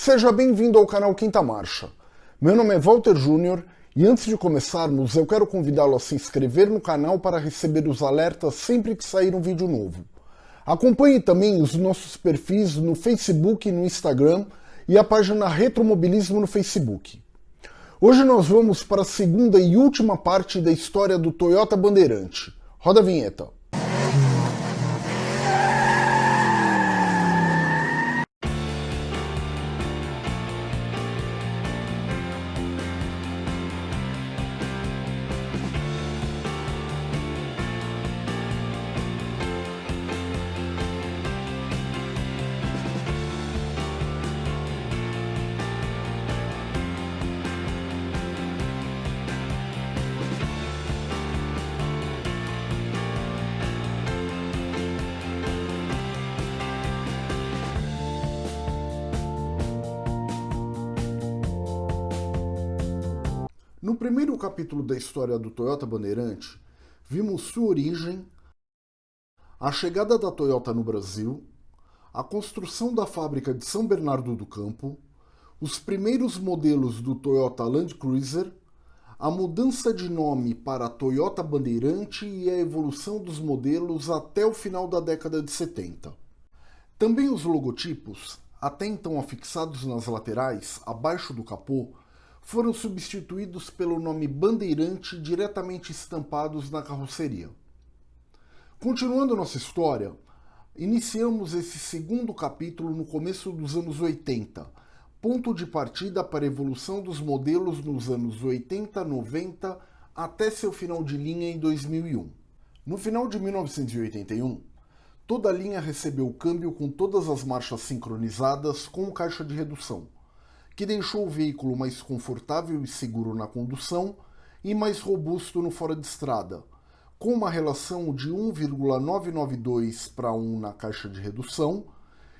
Seja bem-vindo ao canal Quinta Marcha. Meu nome é Walter Júnior e antes de começarmos eu quero convidá-lo a se inscrever no canal para receber os alertas sempre que sair um vídeo novo. Acompanhe também os nossos perfis no Facebook e no Instagram e a página Retromobilismo no Facebook. Hoje nós vamos para a segunda e última parte da história do Toyota Bandeirante. Roda a vinheta. No primeiro capítulo da história do Toyota Bandeirante, vimos sua origem, a chegada da Toyota no Brasil, a construção da fábrica de São Bernardo do Campo, os primeiros modelos do Toyota Land Cruiser, a mudança de nome para Toyota Bandeirante e a evolução dos modelos até o final da década de 70. Também os logotipos, até então afixados nas laterais, abaixo do capô, foram substituídos pelo nome Bandeirante diretamente estampados na carroceria. Continuando nossa história, iniciamos esse segundo capítulo no começo dos anos 80, ponto de partida para a evolução dos modelos nos anos 80, 90 até seu final de linha em 2001. No final de 1981, toda a linha recebeu câmbio com todas as marchas sincronizadas com caixa de redução que deixou o veículo mais confortável e seguro na condução e mais robusto no fora de estrada, com uma relação de 1,992 para 1 na caixa de redução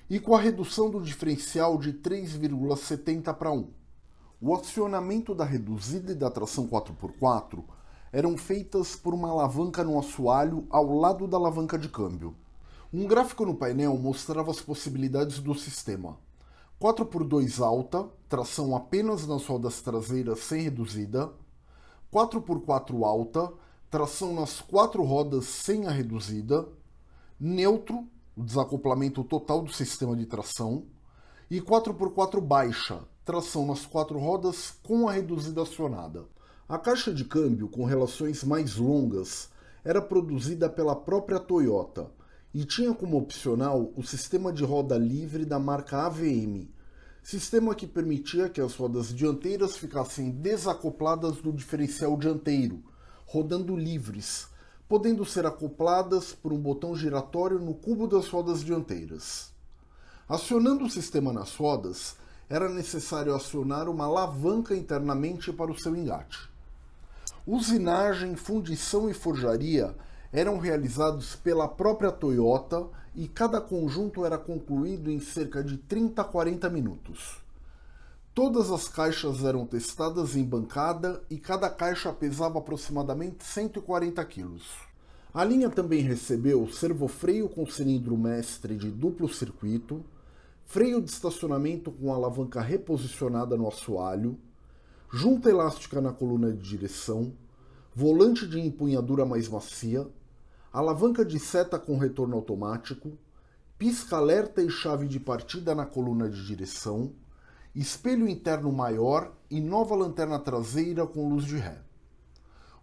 e com a redução do diferencial de 3,70 para 1. O acionamento da reduzida e da tração 4x4 eram feitas por uma alavanca no assoalho ao lado da alavanca de câmbio. Um gráfico no painel mostrava as possibilidades do sistema. 4x2 alta, tração apenas nas rodas traseiras sem reduzida, 4x4 alta, tração nas quatro rodas sem a reduzida, neutro, o desacoplamento total do sistema de tração, e 4x4 baixa, tração nas quatro rodas com a reduzida acionada. A caixa de câmbio com relações mais longas era produzida pela própria Toyota, e tinha como opcional o sistema de roda livre da marca AVM, sistema que permitia que as rodas dianteiras ficassem desacopladas do diferencial dianteiro, rodando livres, podendo ser acopladas por um botão giratório no cubo das rodas dianteiras. Acionando o sistema nas rodas, era necessário acionar uma alavanca internamente para o seu engate. Usinagem, fundição e forjaria eram realizados pela própria Toyota e cada conjunto era concluído em cerca de 30 a 40 minutos. Todas as caixas eram testadas em bancada e cada caixa pesava aproximadamente 140 kg. A linha também recebeu servofreio com cilindro mestre de duplo circuito, freio de estacionamento com alavanca reposicionada no assoalho, junta elástica na coluna de direção, volante de empunhadura mais macia, alavanca de seta com retorno automático, pisca-alerta e chave de partida na coluna de direção, espelho interno maior e nova lanterna traseira com luz de ré.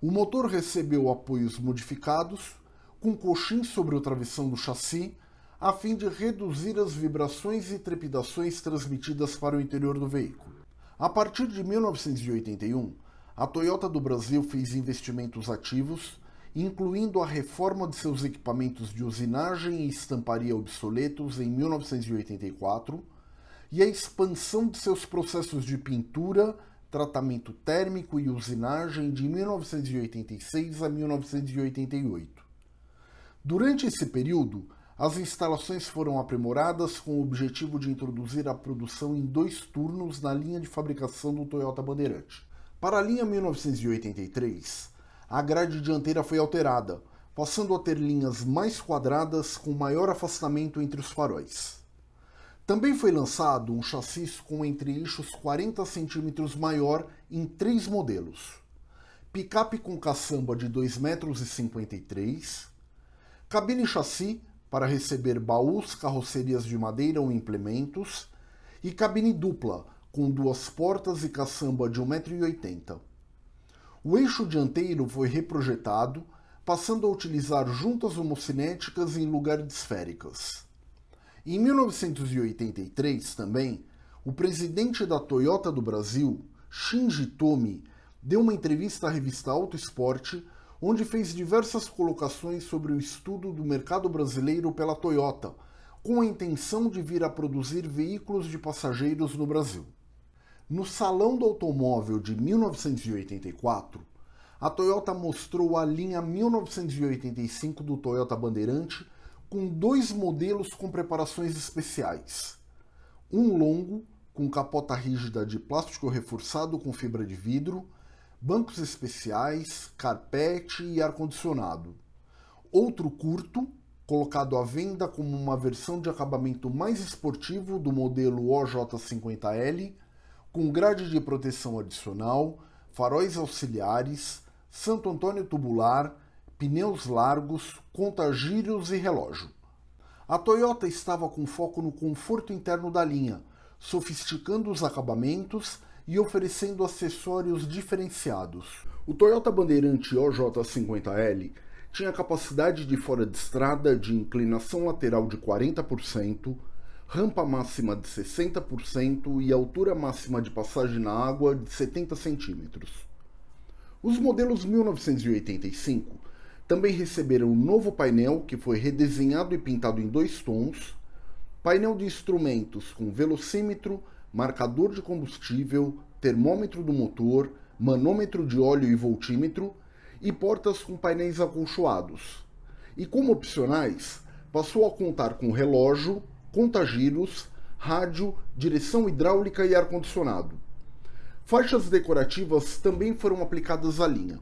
O motor recebeu apoios modificados, com coxins sobre o travessão do chassi, a fim de reduzir as vibrações e trepidações transmitidas para o interior do veículo. A partir de 1981, a Toyota do Brasil fez investimentos ativos incluindo a reforma de seus equipamentos de usinagem e estamparia obsoletos em 1984 e a expansão de seus processos de pintura, tratamento térmico e usinagem de 1986 a 1988. Durante esse período, as instalações foram aprimoradas com o objetivo de introduzir a produção em dois turnos na linha de fabricação do Toyota Bandeirante. Para a linha 1983, a grade dianteira foi alterada, passando a ter linhas mais quadradas com maior afastamento entre os faróis. Também foi lançado um chassi com entre-eixos 40 cm maior em três modelos. Picape com caçamba de 2,53 m, cabine chassi para receber baús, carrocerias de madeira ou implementos, e cabine dupla, com duas portas e caçamba de 1,80m. O eixo dianteiro foi reprojetado, passando a utilizar juntas homocinéticas em lugar de esféricas. Em 1983, também, o presidente da Toyota do Brasil, Shinji Tomi, deu uma entrevista à revista Auto Esporte, onde fez diversas colocações sobre o estudo do mercado brasileiro pela Toyota, com a intenção de vir a produzir veículos de passageiros no Brasil. No Salão do Automóvel de 1984, a Toyota mostrou a linha 1985 do Toyota Bandeirante com dois modelos com preparações especiais. Um longo, com capota rígida de plástico reforçado com fibra de vidro, bancos especiais, carpete e ar-condicionado. Outro curto, colocado à venda como uma versão de acabamento mais esportivo do modelo OJ50L, com grade de proteção adicional, faróis auxiliares, Santo Antônio tubular, pneus largos, contagiros e relógio. A Toyota estava com foco no conforto interno da linha, sofisticando os acabamentos e oferecendo acessórios diferenciados. O Toyota Bandeirante OJ50L tinha capacidade de fora de estrada de inclinação lateral de 40%, rampa máxima de 60% e altura máxima de passagem na água de 70 centímetros. Os modelos 1985 também receberam um novo painel que foi redesenhado e pintado em dois tons, painel de instrumentos com velocímetro, marcador de combustível, termômetro do motor, manômetro de óleo e voltímetro e portas com painéis acolchoados. E como opcionais, passou a contar com relógio, contagiros, rádio, direção hidráulica e ar-condicionado. Faixas decorativas também foram aplicadas à linha.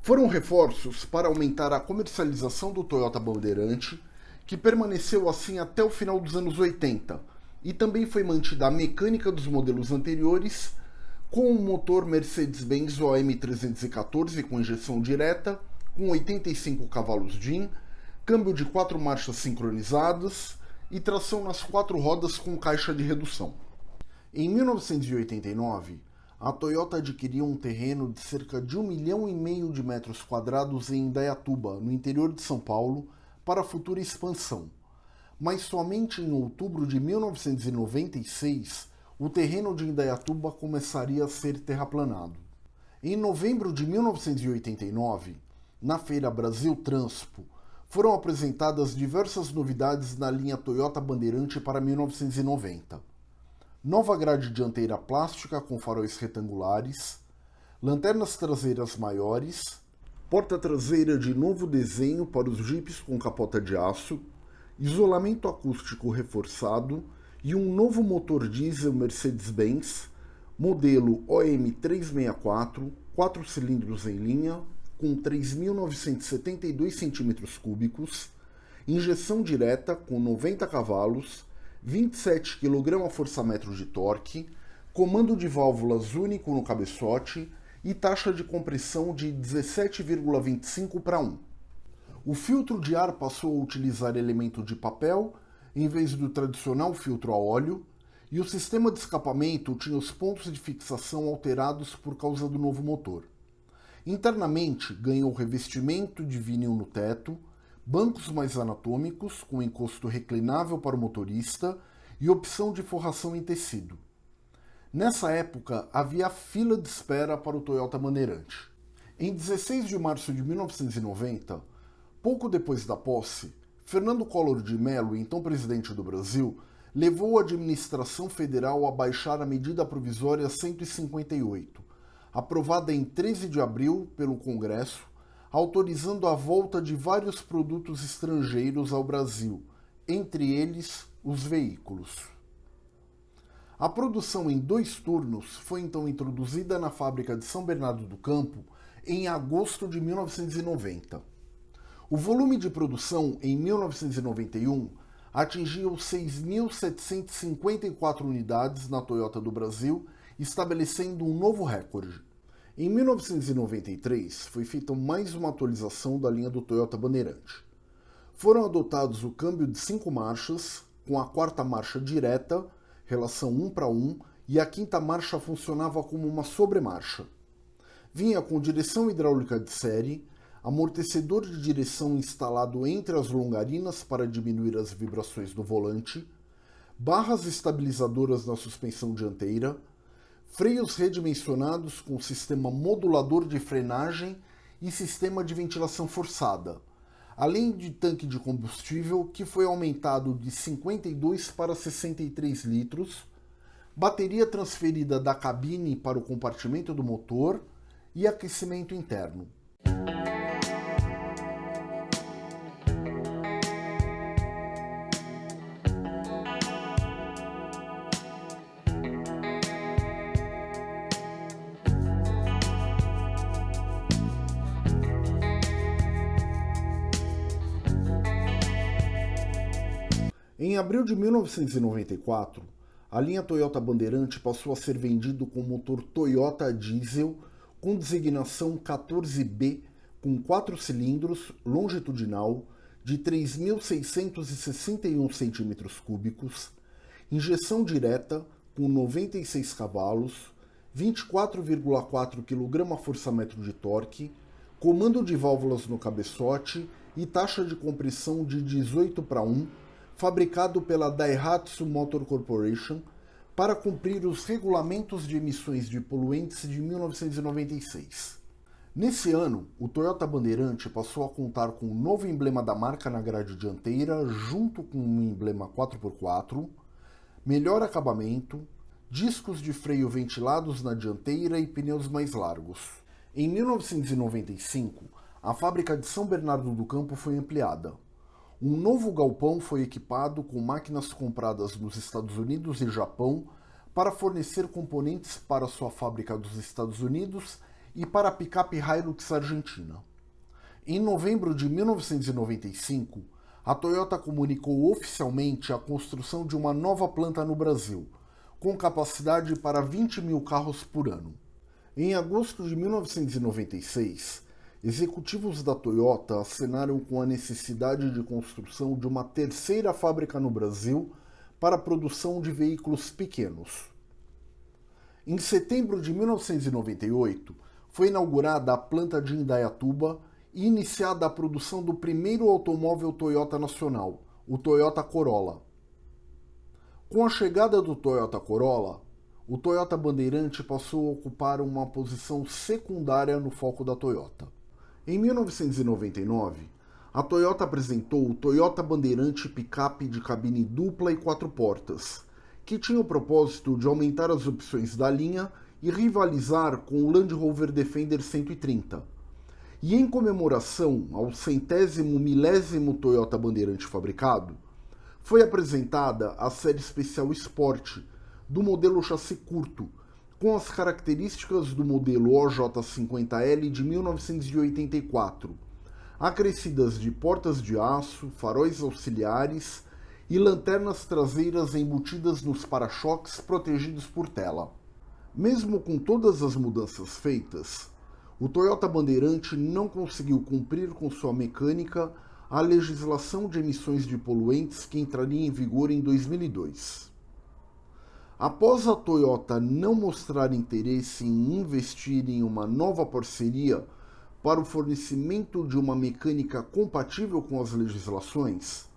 Foram reforços para aumentar a comercialização do Toyota Bandeirante, que permaneceu assim até o final dos anos 80, e também foi mantida a mecânica dos modelos anteriores, com o motor Mercedes-Benz OM 314 com injeção direta, com 85 cavalos DIN, câmbio de quatro marchas sincronizadas e tração nas quatro rodas com caixa de redução. Em 1989, a Toyota adquiriu um terreno de cerca de um milhão e meio de metros quadrados em Indaiatuba, no interior de São Paulo, para futura expansão. Mas somente em outubro de 1996, o terreno de Indaiatuba começaria a ser terraplanado. Em novembro de 1989, na feira Brasil Transpo, foram apresentadas diversas novidades na linha Toyota Bandeirante para 1990 nova grade dianteira plástica com faróis retangulares, lanternas traseiras maiores, porta traseira de novo desenho para os jipes com capota de aço, isolamento acústico reforçado e um novo motor diesel Mercedes-Benz, modelo OM364, 4 cilindros em linha, com 3.972 cm3, injeção direta com 90 cavalos 27 kgfm de torque, comando de válvulas único no cabeçote e taxa de compressão de 17,25 para 1. O filtro de ar passou a utilizar elemento de papel em vez do tradicional filtro a óleo, e o sistema de escapamento tinha os pontos de fixação alterados por causa do novo motor. Internamente, ganhou revestimento de vinil no teto, bancos mais anatômicos, com encosto reclinável para o motorista e opção de forração em tecido. Nessa época, havia fila de espera para o Toyota Maneirante. Em 16 de março de 1990, pouco depois da posse, Fernando Collor de Mello, então presidente do Brasil, levou a administração federal a baixar a medida provisória 158, aprovada em 13 de abril pelo Congresso autorizando a volta de vários produtos estrangeiros ao Brasil, entre eles os veículos. A produção em dois turnos foi então introduzida na fábrica de São Bernardo do Campo em agosto de 1990. O volume de produção em 1991 atingiu 6.754 unidades na Toyota do Brasil, estabelecendo um novo recorde. Em 1993, foi feita mais uma atualização da linha do Toyota Bandeirante. Foram adotados o câmbio de cinco marchas, com a quarta marcha direta, relação 1 para 1, e a quinta marcha funcionava como uma sobremarcha. Vinha com direção hidráulica de série, amortecedor de direção instalado entre as longarinas para diminuir as vibrações do volante, barras estabilizadoras na suspensão dianteira, freios redimensionados com sistema modulador de frenagem e sistema de ventilação forçada, além de tanque de combustível que foi aumentado de 52 para 63 litros, bateria transferida da cabine para o compartimento do motor e aquecimento interno. Abril de 1994, a linha Toyota Bandeirante passou a ser vendido com motor Toyota diesel com designação 14B com 4 cilindros longitudinal de 3.661 cm3, injeção direta com 96 cavalos, 24,4 kgfm de torque, comando de válvulas no cabeçote e taxa de compressão de 18 para 1 fabricado pela Daihatsu Motor Corporation para cumprir os regulamentos de emissões de poluentes de 1996. Nesse ano, o Toyota Bandeirante passou a contar com um novo emblema da marca na grade dianteira, junto com um emblema 4x4, melhor acabamento, discos de freio ventilados na dianteira e pneus mais largos. Em 1995, a fábrica de São Bernardo do Campo foi ampliada. Um novo galpão foi equipado com máquinas compradas nos Estados Unidos e Japão para fornecer componentes para sua fábrica dos Estados Unidos e para a picape Hilux Argentina. Em novembro de 1995, a Toyota comunicou oficialmente a construção de uma nova planta no Brasil, com capacidade para 20 mil carros por ano. Em agosto de 1996, Executivos da Toyota assinaram com a necessidade de construção de uma terceira fábrica no Brasil para a produção de veículos pequenos. Em setembro de 1998, foi inaugurada a planta de Indaiatuba e iniciada a produção do primeiro automóvel Toyota nacional, o Toyota Corolla. Com a chegada do Toyota Corolla, o Toyota Bandeirante passou a ocupar uma posição secundária no foco da Toyota. Em 1999, a Toyota apresentou o Toyota Bandeirante Picape de cabine dupla e quatro portas, que tinha o propósito de aumentar as opções da linha e rivalizar com o Land Rover Defender 130. E em comemoração ao centésimo milésimo Toyota Bandeirante fabricado, foi apresentada a série especial Sport, do modelo chassi curto, com as características do modelo OJ50L de 1984, acrescidas de portas de aço, faróis auxiliares e lanternas traseiras embutidas nos para-choques protegidos por tela. Mesmo com todas as mudanças feitas, o Toyota Bandeirante não conseguiu cumprir com sua mecânica a legislação de emissões de poluentes que entraria em vigor em 2002. Após a Toyota não mostrar interesse em investir em uma nova parceria para o fornecimento de uma mecânica compatível com as legislações,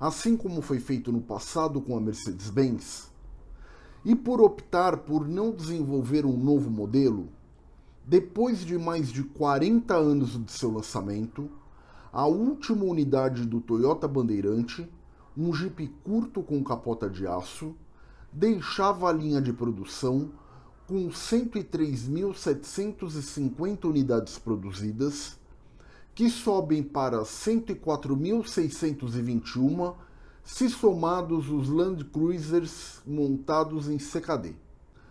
assim como foi feito no passado com a Mercedes-Benz, e por optar por não desenvolver um novo modelo, depois de mais de 40 anos de seu lançamento, a última unidade do Toyota Bandeirante, um Jeep curto com capota de aço, deixava a linha de produção com 103.750 unidades produzidas, que sobem para 104.621 se somados os Land Cruisers montados em CKD.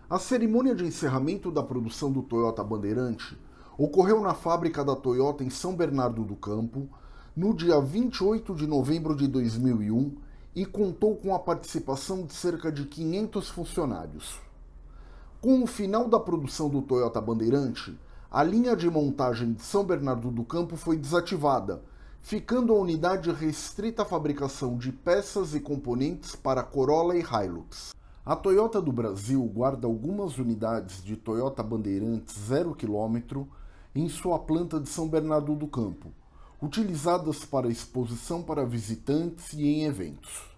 A cerimônia de encerramento da produção do Toyota Bandeirante ocorreu na fábrica da Toyota em São Bernardo do Campo, no dia 28 de novembro de 2001, e contou com a participação de cerca de 500 funcionários. Com o final da produção do Toyota Bandeirante, a linha de montagem de São Bernardo do Campo foi desativada, ficando a unidade restrita à fabricação de peças e componentes para Corolla e Hilux. A Toyota do Brasil guarda algumas unidades de Toyota Bandeirantes 0 km em sua planta de São Bernardo do Campo, utilizadas para exposição para visitantes e em eventos.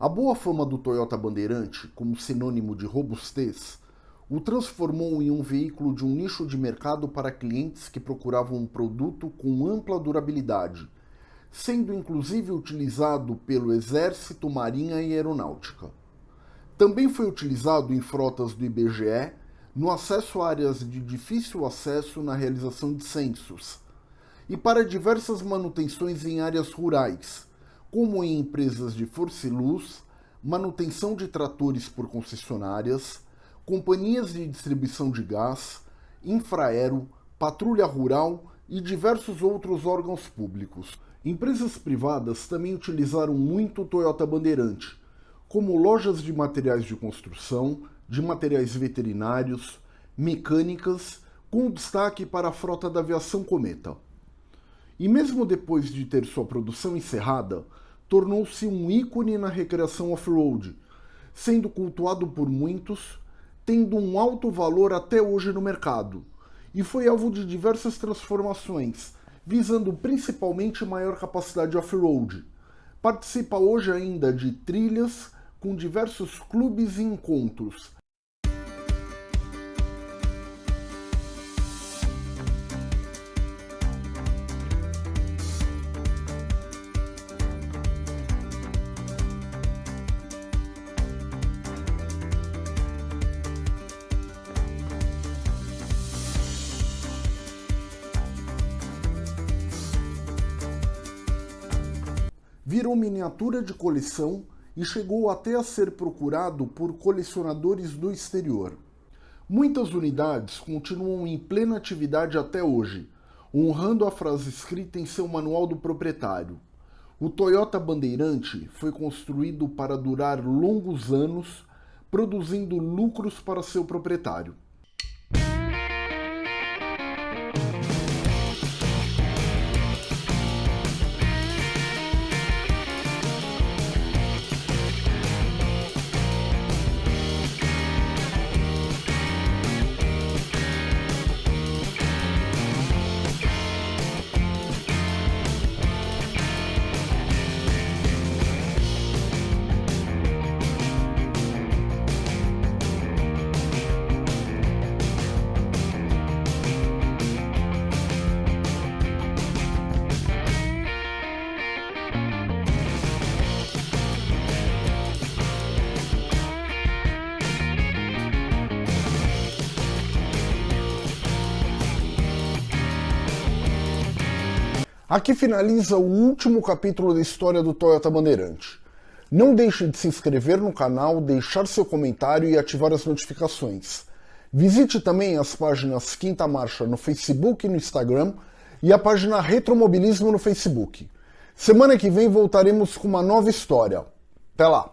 A boa fama do Toyota Bandeirante, como sinônimo de robustez, o transformou em um veículo de um nicho de mercado para clientes que procuravam um produto com ampla durabilidade, sendo inclusive utilizado pelo Exército, Marinha e Aeronáutica. Também foi utilizado em frotas do IBGE no acesso a áreas de difícil acesso na realização de censos, e para diversas manutenções em áreas rurais, como em empresas de força e luz, manutenção de tratores por concessionárias, companhias de distribuição de gás, infraero, patrulha rural e diversos outros órgãos públicos. Empresas privadas também utilizaram muito o Toyota Bandeirante, como lojas de materiais de construção, de materiais veterinários, mecânicas, com destaque para a frota da aviação Cometa. E mesmo depois de ter sua produção encerrada, tornou-se um ícone na recreação off-road, sendo cultuado por muitos, tendo um alto valor até hoje no mercado, e foi alvo de diversas transformações, visando principalmente maior capacidade off-road. Participa hoje ainda de trilhas com diversos clubes e encontros, virou miniatura de coleção e chegou até a ser procurado por colecionadores do exterior. Muitas unidades continuam em plena atividade até hoje, honrando a frase escrita em seu manual do proprietário. O Toyota Bandeirante foi construído para durar longos anos, produzindo lucros para seu proprietário. Aqui finaliza o último capítulo da história do Toyota Bandeirante. Não deixe de se inscrever no canal, deixar seu comentário e ativar as notificações. Visite também as páginas Quinta Marcha no Facebook e no Instagram e a página Retromobilismo no Facebook. Semana que vem voltaremos com uma nova história. Até lá!